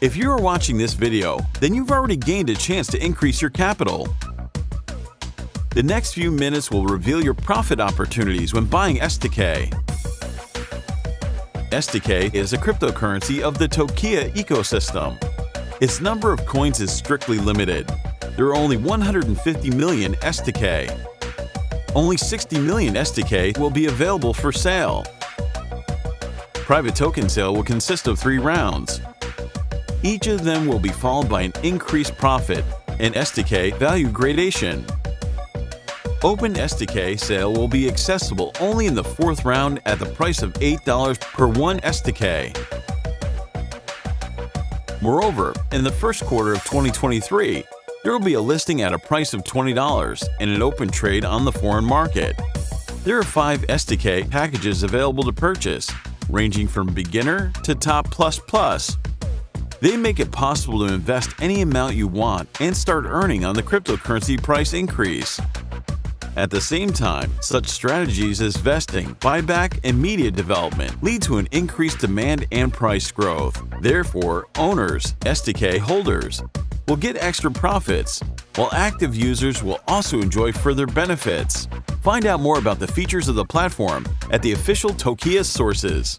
If you are watching this video, then you've already gained a chance to increase your capital. The next few minutes will reveal your profit opportunities when buying STK. STK is a cryptocurrency of the Tokia ecosystem. Its number of coins is strictly limited. There are only 150 million STK. Only 60 million STK will be available for sale. Private token sale will consist of three rounds. Each of them will be followed by an increased profit and STK value gradation. Open STK sale will be accessible only in the fourth round at the price of $8 per one STK. Moreover, in the first quarter of 2023, there will be a listing at a price of $20 and an open trade on the foreign market. There are five STK packages available to purchase, ranging from beginner to top plus plus. They make it possible to invest any amount you want and start earning on the cryptocurrency price increase. At the same time, such strategies as vesting, buyback, and media development lead to an increased demand and price growth. Therefore, owners, STK holders, will get extra profits, while active users will also enjoy further benefits. Find out more about the features of the platform at the official Tokia sources.